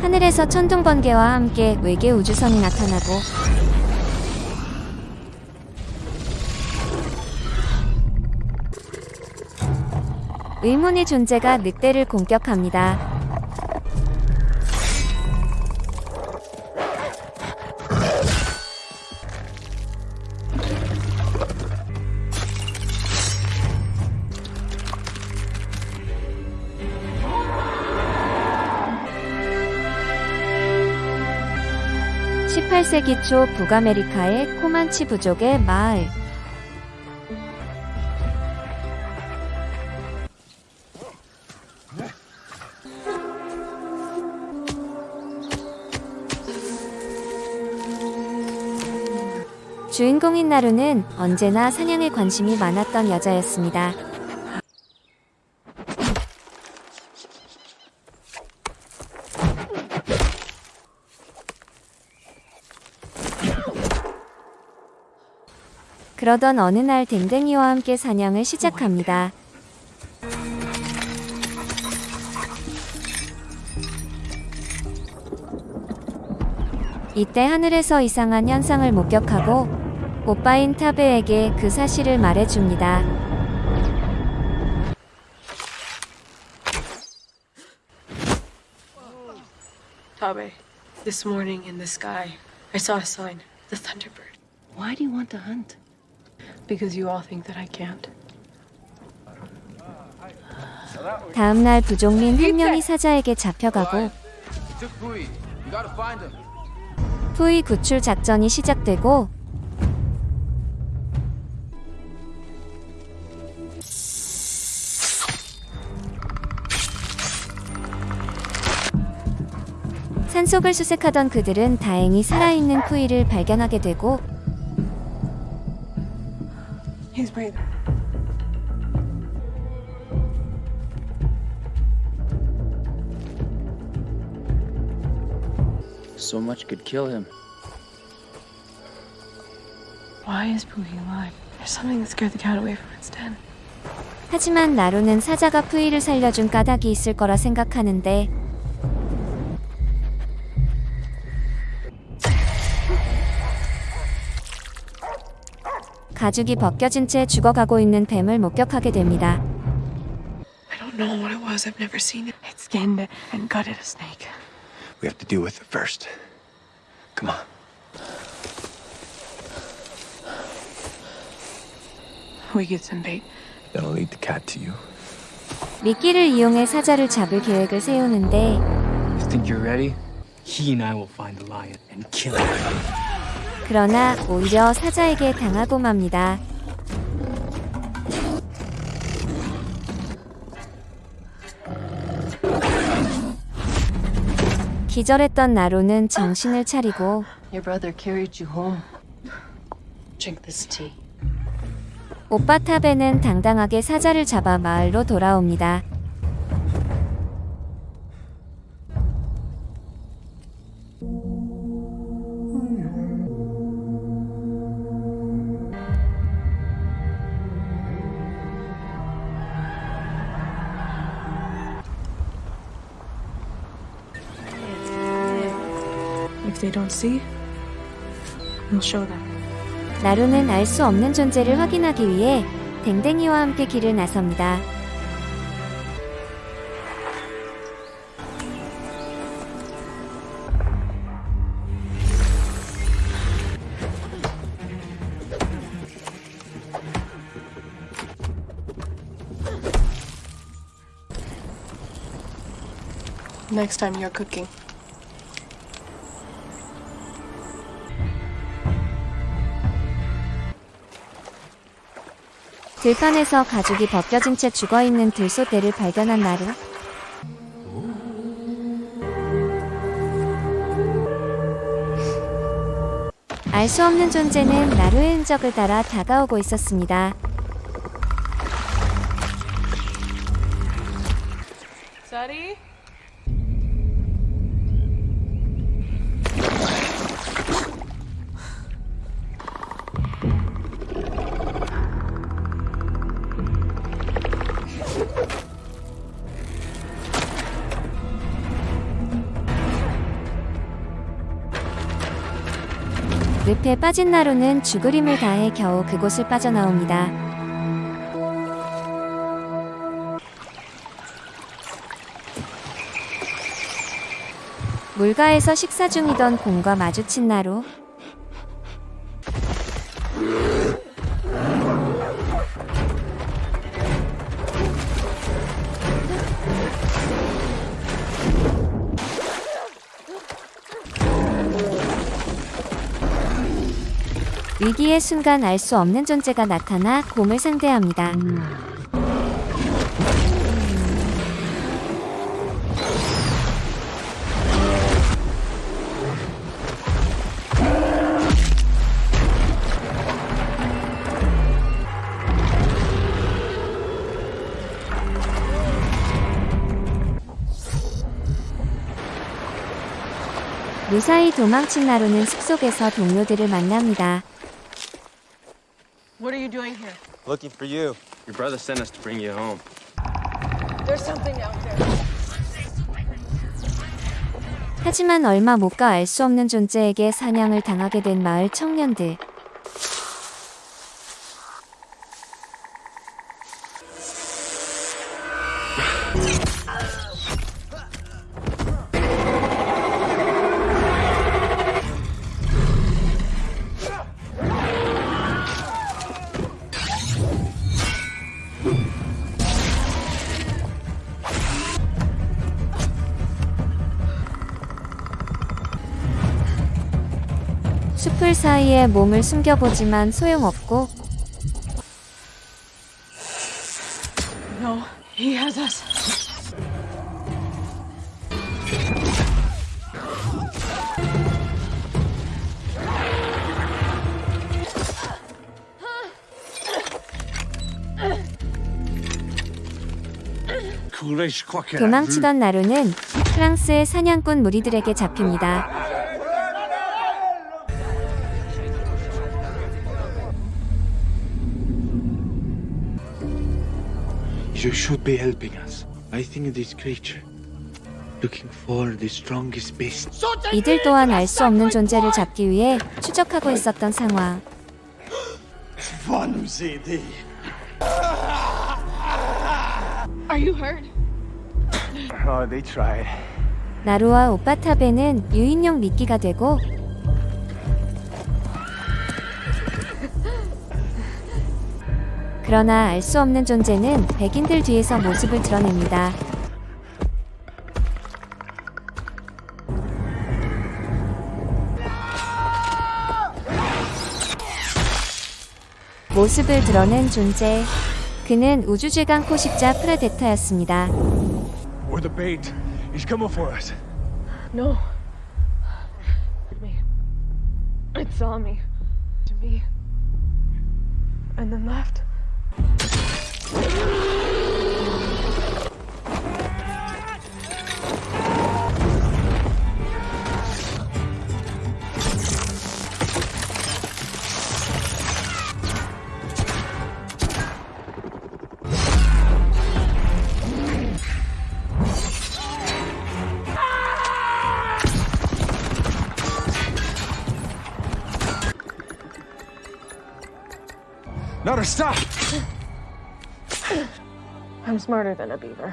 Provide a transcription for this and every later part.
하늘에서 천둥 번개와 함께 외계 우주선이 나타나고 의문의 존재가 늑대를 공격합니다. (18세기) 초 북아메리카의 코만치 부족의 마을 주인공인 나루는 언제나 사냥에 관심이 많았던 여자였습니다. 그러던 어느 날 댕댕이와 함께 사냥을 시작합니다. 이때 하늘에서 이상한 현상을 목격하고 오빠인 타베에게 그 사실을 말해줍니다. Tabe, this morning in the sky, I saw a sign, the Thunderbird. Why do you want to hunt? 다음 날 부족민 한 명이 사자에게 잡혀가고 He took Pui. You gotta find him. 푸이 구출 작전이 시작되고 산속을 수색하던 그들은 다행히 살아있는 푸이를 발견하게 되고 He's breathing. So much could kill him. Why is Pooey alive? There's something that scared the cat away from its den. 하지만 나루는 사자가 푸이를 살려준 까닭이 있을 거라 생각하는데 가죽이 벗겨진 채 죽어가고 있는 뱀을 목격하게 됩니다. I don't know what it was. I've never seen it. It skinned and gutted a snake. We have to deal with it first. Come on. We get some bait. That'll lead the cat to you. 미끼를 이용해 사자를 잡을 계획을 세우는데 You think you're ready? He and I will find the lion and kill him. 그러나 오히려 사자에게 당하고 맙니다. 기절했던 나루는 정신을 차리고. 오빠 타베는 당당하게 사자를 잡아 마을로 돌아옵니다. 나루는 알 수 없는 존재를 확인하기 위해 댕댕이와 함께 길을 나섭니다. Next time you're cooking. 들판에서 가죽이 벗겨진 채 죽어있는 들소대를 발견한 나루. 알 수 없는 존재는 나루의 흔적을 따라 다가오고 있었습니다. Daddy? 늪에 빠진 나루는 죽을 힘을 다해 겨우 그곳을 빠져나옵니다. 물가에서 식사 중이던 곰과 마주친 나루. 위기의 순간 알 수 없는 존재가 나타나 곰을 상대합니다. 무사히 도망친 나루는 숲속에서 동료들을 만납니다. What are you doing here? Looking for you. Your brother sent us to bring you home. There's something out there. 하지만 얼마 못 가 알 수 없는 존재에게 사냥을 당하게 된 마을 청년들. 숲을 사이에 몸을 숨겨보지만 소용없고 No, he has us. 도망치던 나루는 프랑스의 사냥꾼 무리들에게 잡힙니다. You should be helping us. I think this creature. Looking for the strongest beast. 이들 또한 알 수 없는 존재를 잡기 위해 추적하고 있었던 상황. Are you hurt? Oh, they tried. 나루와 오빠타베는 유인용 미끼가 되고 그러나 알 수 없는 존재는 백인들 뒤에서 모습을 드러냅니다. 모습을 드러낸 존재. 그는 우주 최강 포식자 프레데터였습니다. We're the bait. He's coming for us. No. Me. It saw me. To me. And then left. A stop. I'm smarter than a beaver.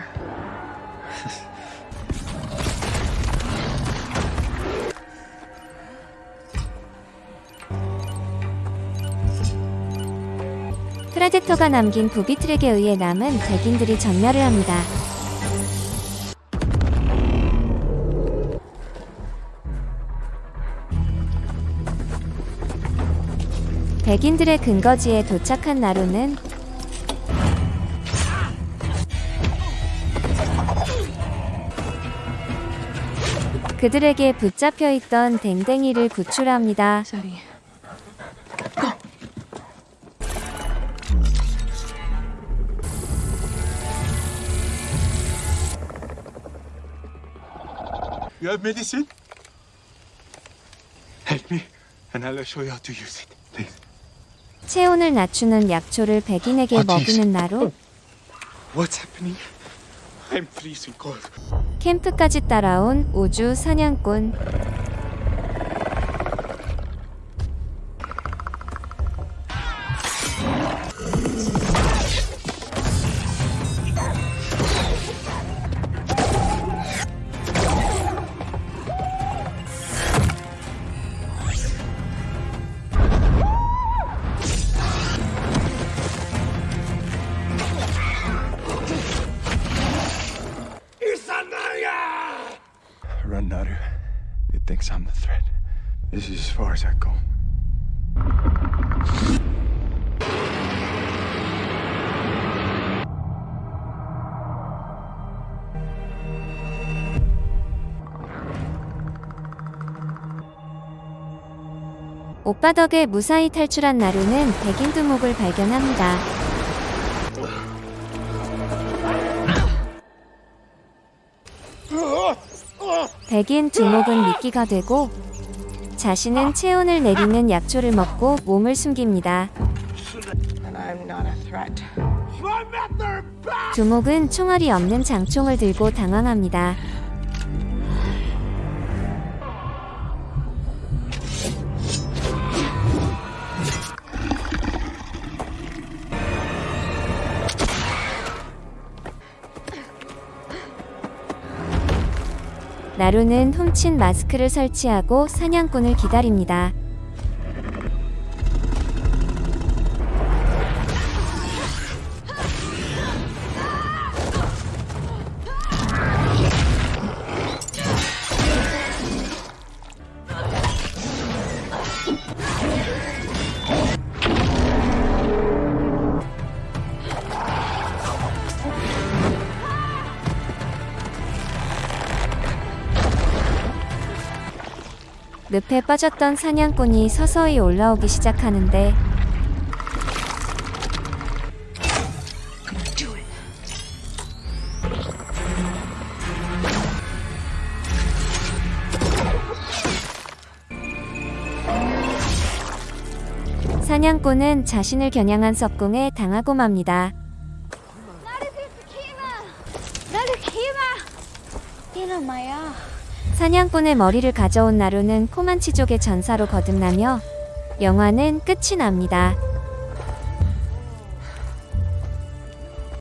프레데터가 남긴 부비 트랙에 의해 남은 백인들이 전멸을 합니다. 백인들의 근거지에 도착한 나루는 그들에게 붙잡혀 있던 댕댕이를 구출합니다. You have medicine? Help me, and I'll show you how to use it. 체온을 낮추는 약초를 백인에게 먹이는 cold. 캠프까지 따라온 우주 사냥꾼 This is as far as I go. 오빠 덕에 무사히 탈출한 나루는 백인 두목을 발견합니다. 백인 두목은 미끼가 되고 자신은 체온을 내리는 약초를 먹고 몸을 숨깁니다. And I'm not a threat. 두목은 총알이 없는 장총을 들고 당황합니다. 나루는 훔친 마스크를 설치하고 사냥꾼을 기다립니다. 늪에 빠졌던 사냥꾼이 서서히 올라오기 시작하는데 사냥꾼은 자신을 겨냥한 석궁에 당하고 맙니다. 사냥꾼의 머리를 가져온 나루는 코만치족의 전사로 거듭나며 영화는 끝이 납니다.